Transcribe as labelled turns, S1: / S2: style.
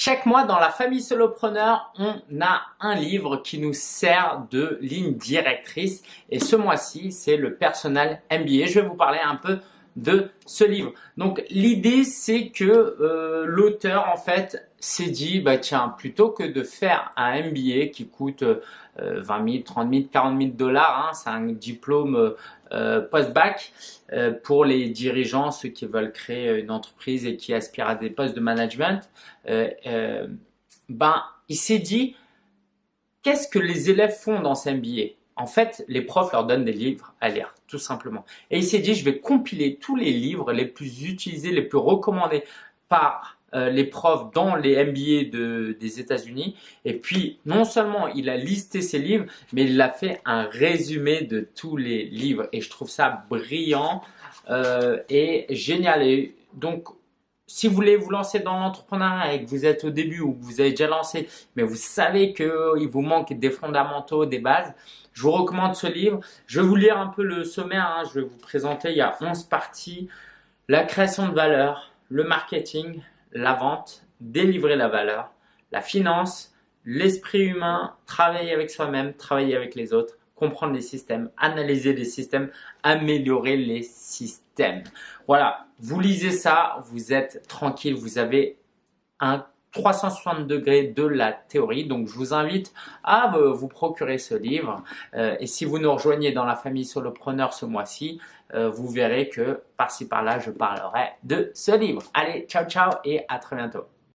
S1: Chaque mois, dans la famille solopreneur, on a un livre qui nous sert de ligne directrice. Et ce mois-ci, c'est le Personal MBA. Je vais vous parler un peu de ce livre. Donc, l'idée, c'est que euh, l'auteur, en fait, s'est dit, bah tiens, plutôt que de faire un MBA qui coûte 20 000, 30 000, 40 000 dollars, hein, c'est un diplôme euh, post-bac euh, pour les dirigeants, ceux qui veulent créer une entreprise et qui aspirent à des postes de management, ben, il s'est dit, qu'est-ce que les élèves font dans ce MBA En fait, les profs leur donnent des livres à lire, tout simplement. Et il s'est dit, je vais compiler tous les livres les plus utilisés, les plus recommandés par euh, les profs dans les MBA de, des États-Unis. Et puis, non seulement il a listé ses livres, mais il a fait un résumé de tous les livres. Et je trouve ça brillant euh, et génial. Et donc, si vous voulez vous lancer dans l'entrepreneuriat et que vous êtes au début ou que vous avez déjà lancé, mais vous savez qu'il vous manque des fondamentaux, des bases, je vous recommande ce livre. Je vais vous lire un peu le sommaire. Hein. Je vais vous présenter, il y a 11 parties. La création de valeur, le marketing, la vente, délivrer la valeur, la finance, l'esprit humain, travailler avec soi-même, travailler avec les autres, comprendre les systèmes, analyser les systèmes, améliorer les systèmes. Voilà, vous lisez ça, vous êtes tranquille, vous avez un 360 degrés de la théorie. Donc, je vous invite à vous procurer ce livre. Euh, et si vous nous rejoignez dans la famille solopreneur ce mois-ci, euh, vous verrez que par-ci par-là, je parlerai de ce livre. Allez, ciao, ciao et à très bientôt.